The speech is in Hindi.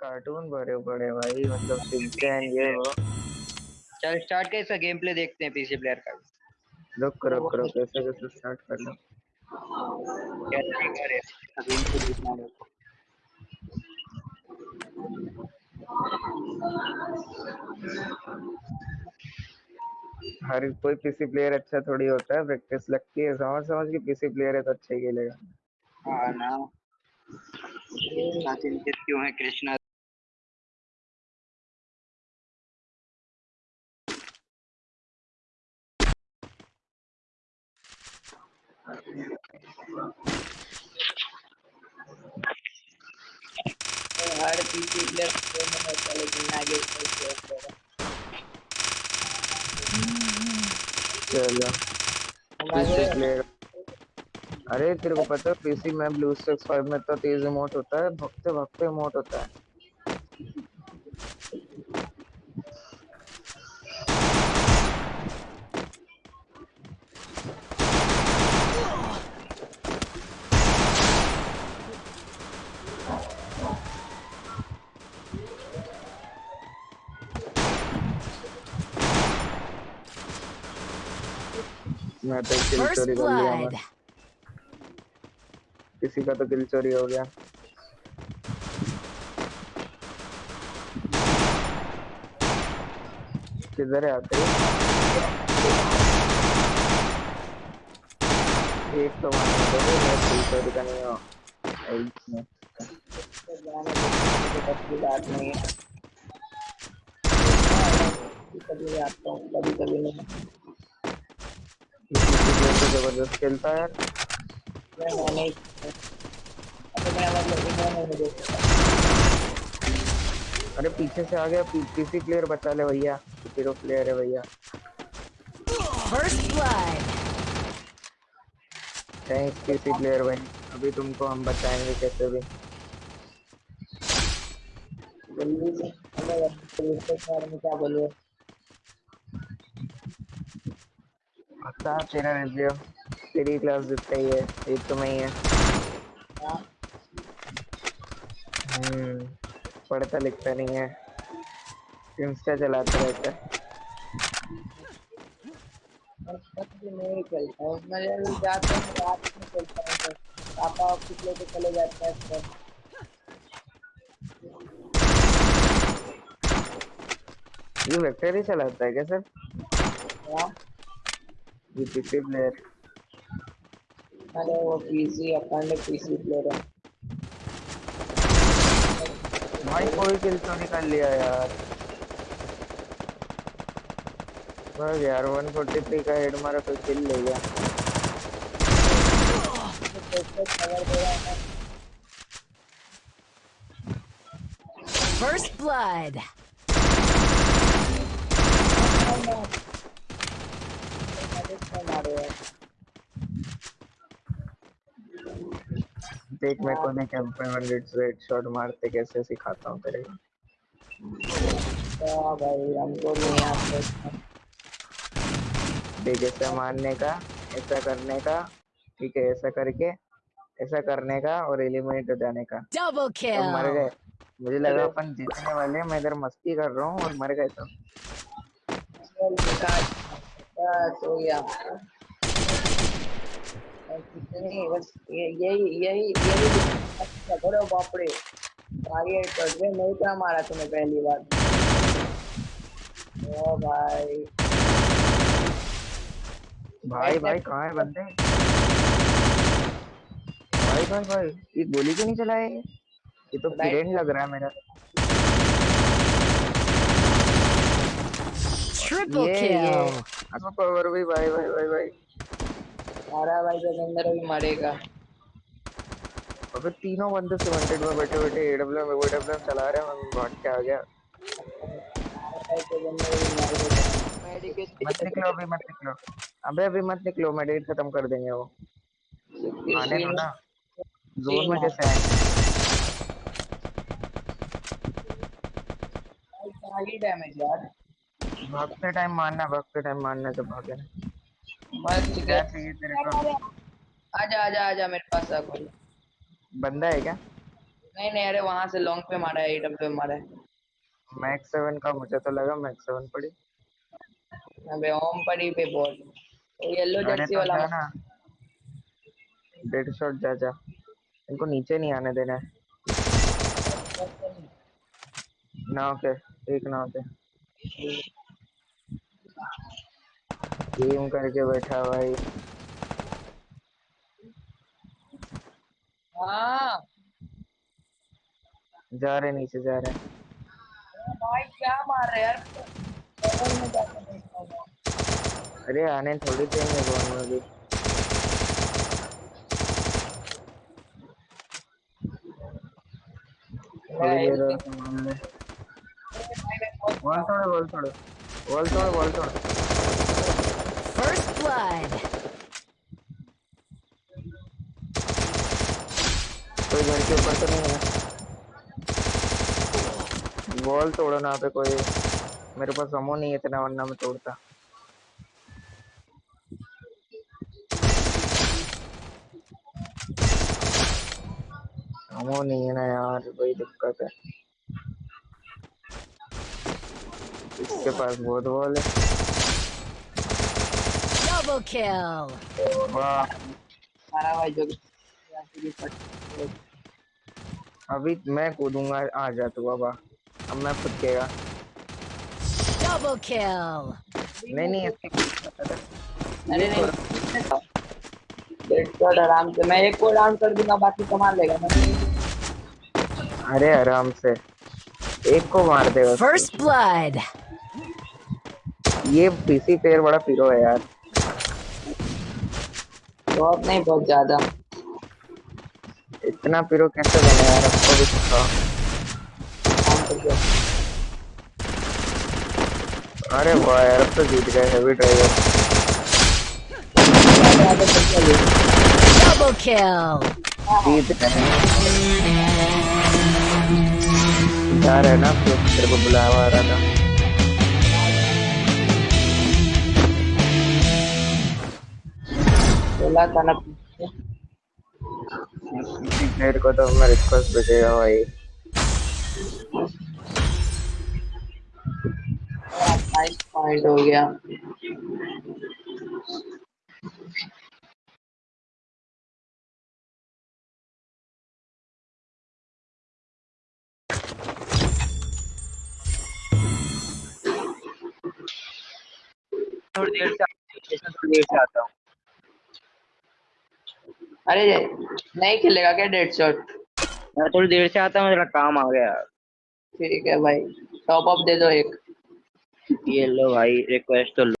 कार्टून भरे पड़े भाई मतलब शिनचैन ये। वो चल स्टार्ट कैसा गेम प्ले देखते हैं पीसी प्लेयर का। रुक रुक रुक कैसे कैसे स्टार्ट कर लो? कैसे करे गेम प्ले देखना है हर कोई पीसी प्लेयर अच्छा थोड़ी होता है प्रैक्टिस लगती है समझ समझ के पीसी प्लेयर है तो अच्छा ही खेलेगा। हाँ ना। क्यों है कृष्णा? हर आगे चलो प्लेयर अरे, तेरे को पता है पीसी में ब्लू स्टैक्स 5 में तो तेज इमोट होता है भगते भगते इमोट होता है। मैं तो किल चोरी कर लिया किसी का तो किल चोरी हो गया। किधर है आते? एक तो मारने दो मैं किल चोरी का नहीं हूँ कभी आता हूँ कभी कभी नहीं। तो ज़बरदस्त खेलता है अरे पीछे से आ गया पीसी प्लेयर बचा ले भैया हीरो प्लेयर है भैया। First blood thanks PC player भाई अभी तुमको हम बचाएँगे कैसे भी। जल्दी से क्या बोलिए पता तेरा रिव्यू तेरी क्लास जितना ही है, एक तो मैं ही है। हम्म पढ़ता लिखता नहीं है। इंस्टा चलाता रहता है। नहीं खेलता हूँ मैं जाता रात में खेलता हूँ पापा ऑफ़िस लेके चले जाते हैं ये वेक्टर ही चलाता है क्या सर? हाँ। ये पीसी प्लेयर अरे वो पीसी अपन ने पीसी प्लेयर है। भाई कोई किल तो निकाल लिया यार। बस यार 143 का हेड मारा कोई किल ले गया। First blood. देख मैं को नहीं कैंप में हंड्रेड हेड शॉट मारते कैसे सिखाता हूँ तेरे तो भाई हमको नहीं आता देख ऐसा मारने का ऐसा करने का ठीक है ऐसा करके ऐसा करने का और एलिमिनेट हो जाने का। Double तो मर गए। मुझे लगा अपन जीतने वाले हैं मैं इधर मस्ती कर रहा हूँ और मर गए सब बस गया कितनी बस यही यही यही अरे बाप रे आगे कर दे नहीं क्या मारा तूने पहली बार। ओ भाई। भाई भाई कहाँ है बंदे? भाई भाई भाई ये गोली क्यों नहीं चलाए ये तो किरण लग रहा है मेरा। Triple ये ये kill. अच्छा पावर भी भाई भाई भाई भाई। मारा भाई अंदर भी मरेगा। अबे तीनों बंदे सिमेंटेड में बैठे बैठे एडब्ल्यू में एडब्ल्यू चला रहे हैं मैं भाग के आ गया। मत निकलो अभी मत निकलो। अबे अभी मत निकलो मेडिकेट खत्म कर देंगे वो। आने दो ना। जोन में कैसे आए? आगे डैमेज यार। भागते टाइम मारना भागते टाइम मारना तो भागे बस क्या चाहिए तेरे को। आजा आजा आजा मेरे पास आ कोई बंदा है क्या? नहीं नहीं अरे वहाँ से लॉन्ग पे मारा है एडब्ल्यू पे मारा है। मैक्स सेवन का मुझे तो लगा मैक्स सेवन पड़ी। अबे ओम पड़ी पे बॉल। येलो जर्सी वाला। ना। डेड शॉट जा जा। इनको नीचे नहीं आने देना है। नाव के एक नाव के गेम करके बैठा भाई। हाँ। जा रहे नीचे जा रहे भाई क्या मार रहे यार। अरे आने थोड़ी गोल में थोड़ी देर बोल संभाल ले बॉल थोड़े बॉल थोड़े। बॉल थोड़े बॉल थोड़े First blood. कोई घर के ऊपर तो नहीं है। बॉल तोड़ो ना पे कोई मेरे पास अमो नहीं है इतना वरना मैं तोड़ता। अमो नहीं है ना यार वही दिक्कत है। इसके पास बहुत बॉल है। Double kill. वाह मारा भाई जो अभी मैं कूदूँगा आ जा तू बाबा। अब मैं खुद केगा Double kill. नहीं नहीं अरे नहीं डेढ़ शॉट आराम से मैं एक को डाउन कर दूँगा बाकी संभाल लेगा मैं अरे आराम से। एक को मार दे First blood. ये पीसी प्लेयर बड़ा पीरो है यार। बहुत नहीं बहुत ज़्यादा। इतना पीरो कैसे बने यार हमको भी सिखाओ काम करके अरे वाह यार अब तो जीत गए हैवी ड्राइवर Double kill. जीत गए। जा रहे ना फिर तेरे को बुलावा आ रहा था बोला था ना। प्लेयर को तो मैं रिक्वेस्ट भेजेगा भाई। नाइस पॉइंट हो गया। थोड़ी देर से थोड़ी देर से आता हूँ। अरे नहीं खेलेगा क्या डेड शॉट मैं थोड़ी देर से आता हूँ मेरा काम आ गया। ठीक है भाई टॉप अप दे दो एक। ये लो भाई रिक्वेस्ट तो लो।